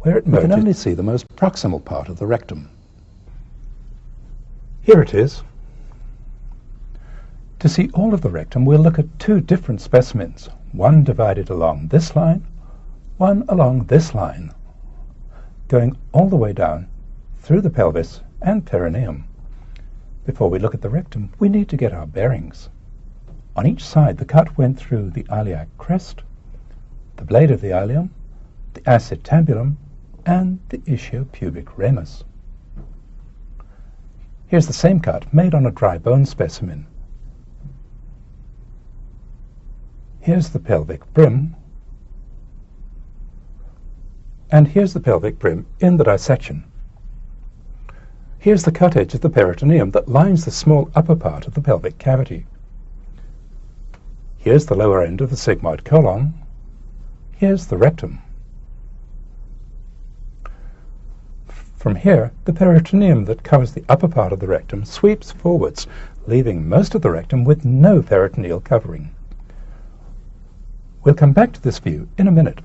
where it. We can only see the most proximal part of the rectum. Here it is. To see all of the rectum, we'll look at two different specimens, one divided along this line, one along this line, going all the way down through the pelvis and perineum. Before we look at the rectum, we need to get our bearings. On each side, the cut went through the iliac crest, the blade of the ilium, the acetabulum, and the ischiopubic ramus. Here's the same cut made on a dry bone specimen. Here's the pelvic brim, and here's the pelvic brim in the dissection. Here's the cut edge of the peritoneum that lines the small upper part of the pelvic cavity. Here's the lower end of the sigmoid colon. Here's the rectum. From here, the peritoneum that covers the upper part of the rectum sweeps forwards, leaving most of the rectum with no peritoneal covering. We'll come back to this view in a minute.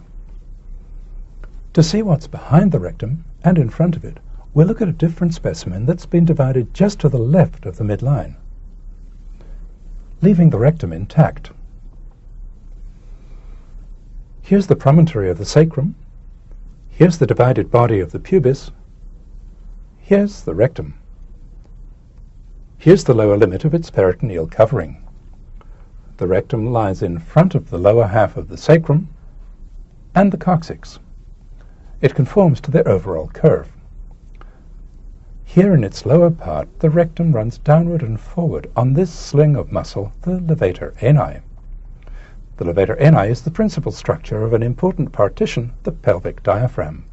To see what's behind the rectum and in front of it, we'll look at a different specimen that's been divided just to the left of the midline, leaving the rectum intact. Here's the promontory of the sacrum. Here's the divided body of the pubis. Here's the rectum. Here's the lower limit of its peritoneal covering. The rectum lies in front of the lower half of the sacrum and the coccyx. It conforms to their overall curve. Here in its lower part, the rectum runs downward and forward on this sling of muscle, the levator ani. The levator ani is the principal structure of an important partition, the pelvic diaphragm.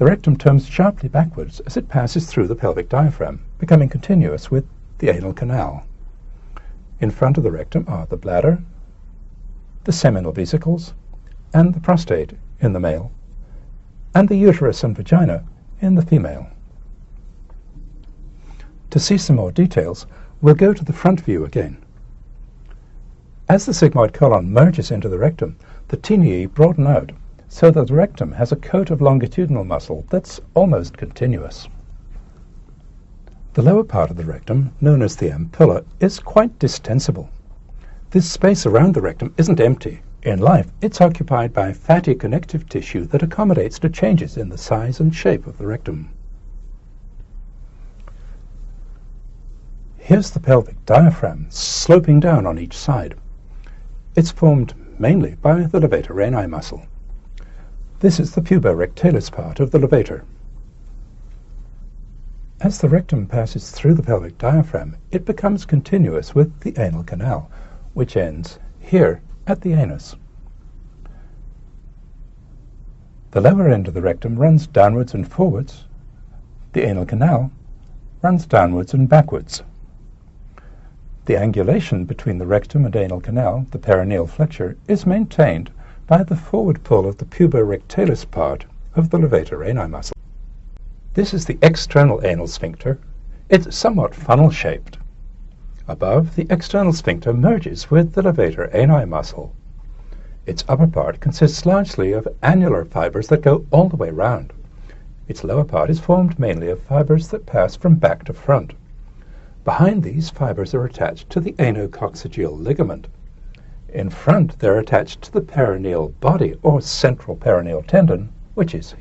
The rectum turns sharply backwards as it passes through the pelvic diaphragm, becoming continuous with the anal canal. In front of the rectum are the bladder, the seminal vesicles, and the prostate in the male, and the uterus and vagina in the female. To see some more details, we'll go to the front view again. As the sigmoid colon merges into the rectum, the taeniae broaden out so that the rectum has a coat of longitudinal muscle that's almost continuous. The lower part of the rectum, known as the ampulla, is quite distensible. This space around the rectum isn't empty. In life, it's occupied by fatty connective tissue that accommodates to changes in the size and shape of the rectum. Here's the pelvic diaphragm sloping down on each side. It's formed mainly by the levator ani muscle. This is the puborectalis part of the levator. As the rectum passes through the pelvic diaphragm, it becomes continuous with the anal canal, which ends here at the anus. The lower end of the rectum runs downwards and forwards. The anal canal runs downwards and backwards. The angulation between the rectum and anal canal, the perineal flexure, is maintained by the forward pull of the puborectalis part of the levator ani muscle. This is the external anal sphincter. It's somewhat funnel-shaped. Above, the external sphincter merges with the levator ani muscle. Its upper part consists largely of annular fibers that go all the way round. Its lower part is formed mainly of fibers that pass from back to front. Behind these, fibers are attached to the anococcygeal ligament. In front, they're attached to the perineal body, or central perineal tendon, which is